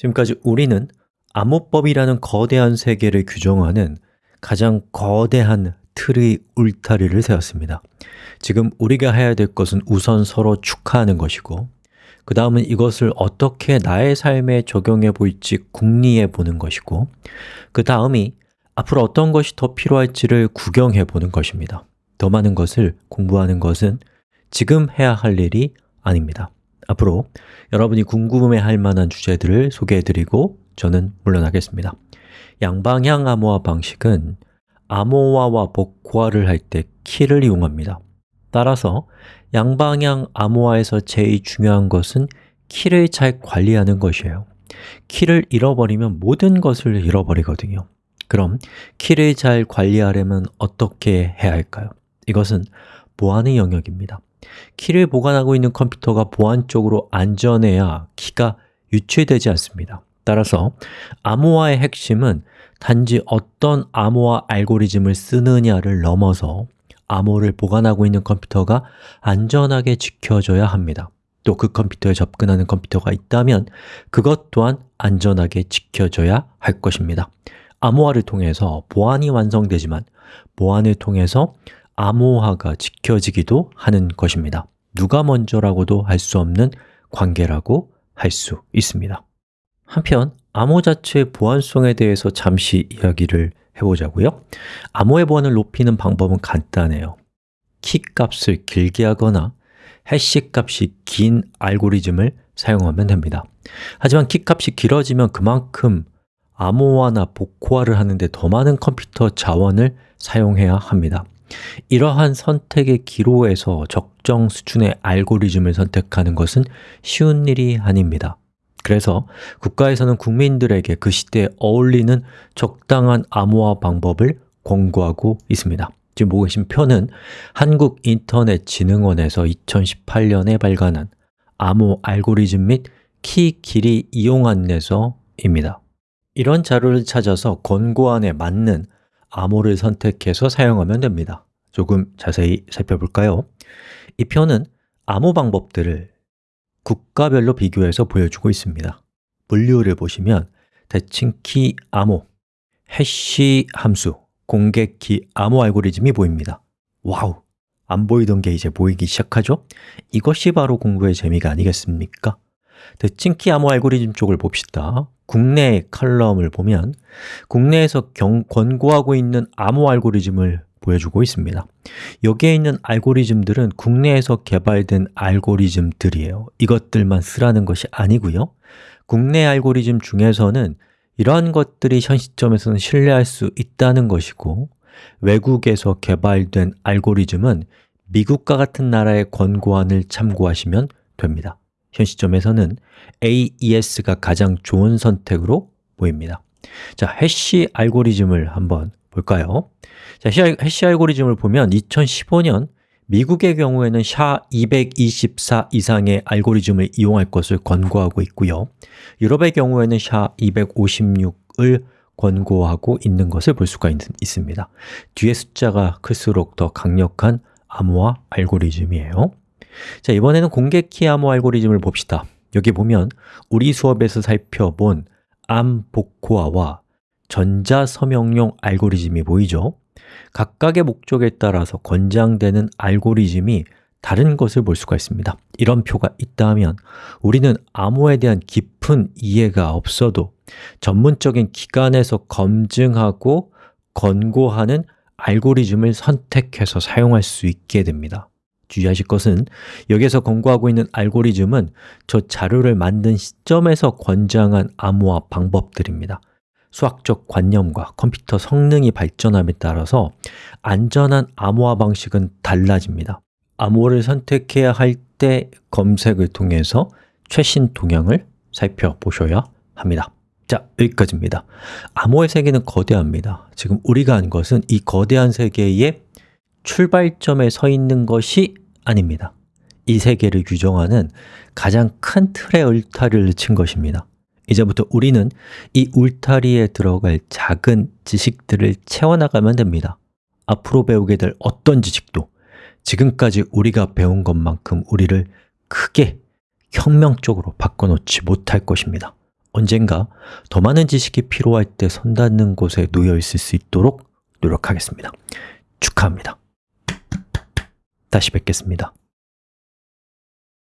지금까지 우리는 암호법이라는 거대한 세계를 규정하는 가장 거대한 틀의 울타리를 세웠습니다. 지금 우리가 해야 될 것은 우선 서로 축하하는 것이고 그 다음은 이것을 어떻게 나의 삶에 적용해 볼지 궁리해 보는 것이고 그 다음이 앞으로 어떤 것이 더 필요할지를 구경해 보는 것입니다. 더 많은 것을 공부하는 것은 지금 해야 할 일이 아닙니다 앞으로 여러분이 궁금해할 만한 주제들을 소개해 드리고 저는 물러나겠습니다. 양방향 암호화 방식은 암호화와 복화를 할 때 키를 이용합니다. 따라서 양방향 암호화에서 제일 중요한 것은 키를 잘 관리하는 것이에요. 키를 잃어버리면 모든 것을 잃어버리거든요. 그럼 키를 잘 관리하려면 어떻게 해야 할까요? 이것은 보안의 영역입니다 키를 보관하고 있는 컴퓨터가 보안적으로 안전해야 키가 유출되지 않습니다. 따라서 암호화의 핵심은 단지 어떤 암호화 알고리즘을 쓰느냐를 넘어서 암호를 보관하고 있는 컴퓨터가 안전하게 지켜져야 합니다. 또 그 컴퓨터에 접근하는 컴퓨터가 있다면 그것 또한 안전하게 지켜져야 할 것입니다. 암호화를 통해서 보안이 완성되지만 보안을 통해서 암호화가 지켜지기도 하는 것입니다. 누가 먼저라고도 할 수 없는 관계라고 할 수 있습니다. 한편 암호 자체의 보안성에 대해서 잠시 이야기를 해보자고요. 암호의 보안을 높이는 방법은 간단해요. 키 값을 길게 하거나 해시 값이 긴 알고리즘을 사용하면 됩니다. 하지만 키 값이 길어지면 그만큼 암호화나 복호화를 하는데 더 많은 컴퓨터 자원을 사용해야 합니다 이러한 선택의 기로에서 적정 수준의 알고리즘을 선택하는 것은 쉬운 일이 아닙니다. 그래서 국가에서는 국민들에게 그 시대에 어울리는 적당한 암호화 방법을 권고하고 있습니다. 지금 보고 계신 표는 한국인터넷진흥원에서 2018년에 발간한 암호 알고리즘 및 키 길이 이용 안내서입니다. 이런 자료를 찾아서 권고안에 맞는 암호를 선택해서 사용하면 됩니다 조금 자세히 살펴볼까요? 이 표는 암호 방법들을 국가별로 비교해서 보여주고 있습니다 분류를 보시면 대칭 키 암호, 해시 함수, 공개 키 암호 알고리즘이 보입니다 와우! 안 보이던 게 이제 보이기 시작하죠? 이것이 바로 공부의 재미가 아니겠습니까? 대칭 키 암호 알고리즘 쪽을 봅시다 국내 칼럼을 보면 국내에서 경, 권고하고 있는 암호 알고리즘을 보여주고 있습니다. 여기에 있는 알고리즘들은 국내에서 개발된 알고리즘들이에요. 이것들만 쓰라는 것이 아니고요. 국내 알고리즘 중에서는 이러한 것들이 현 시점에서는 신뢰할 수 있다는 것이고 외국에서 개발된 알고리즘은 미국과 같은 나라의 권고안을 참고하시면 됩니다. 현 시점에서는 AES가 가장 좋은 선택으로 보입니다. 자, 해시 알고리즘을 한번 볼까요? 자, 해시 알고리즘을 보면 2015년 미국의 경우에는 SHA-224 이상의 알고리즘을 이용할 것을 권고하고 있고요. 유럽의 경우에는 SHA-256을 권고하고 있는 것을 볼 수가 있, 습니다. 뒤에 숫자가 클수록 더 강력한 암호화 알고리즘이에요. 자, 이번에는 공개 키 암호 알고리즘을 봅시다. 여기 보면 우리 수업에서 살펴본 암 복호화와 전자서명용 알고리즘이 보이죠? 각각의 목적에 따라서 권장되는 알고리즘이 다른 것을 볼 수가 있습니다. 이런 표가 있다면 우리는 암호에 대한 깊은 이해가 없어도 전문적인 기관에서 검증하고 권고하는 알고리즘을 선택해서 사용할 수 있게 됩니다. 주의하실 것은 여기서 권고하고 있는 알고리즘은 저 자료를 만든 시점에서 권장한 암호화 방법들입니다 수학적 관념과 컴퓨터 성능이 발전함에 따라서 안전한 암호화 방식은 달라집니다. 암호를 선택해야 할 때 검색을 통해서 최신 동향을 살펴보셔야 합니다. 자, 여기까지입니다. 암호의 세계는 거대합니다. 지금 우리가 한 것은 이 거대한 세계의 출발점에 서 있는 것이 아닙니다. 이 세계를 규정하는 가장 큰 틀의 울타리를 친 것입니다 이제부터 우리는 이 울타리에 들어갈 작은 지식들을 채워나가면 됩니다. 앞으로 배우게 될 어떤 지식도 지금까지 우리가 배운 것만큼 우리를 크게 혁명적으로 바꿔놓지 못할 것입니다. 언젠가 더 많은 지식이 필요할 때 선닿는 곳에 놓여 있을 수 있도록 노력하겠습니다. 축하합니다. 다시 뵙겠습니다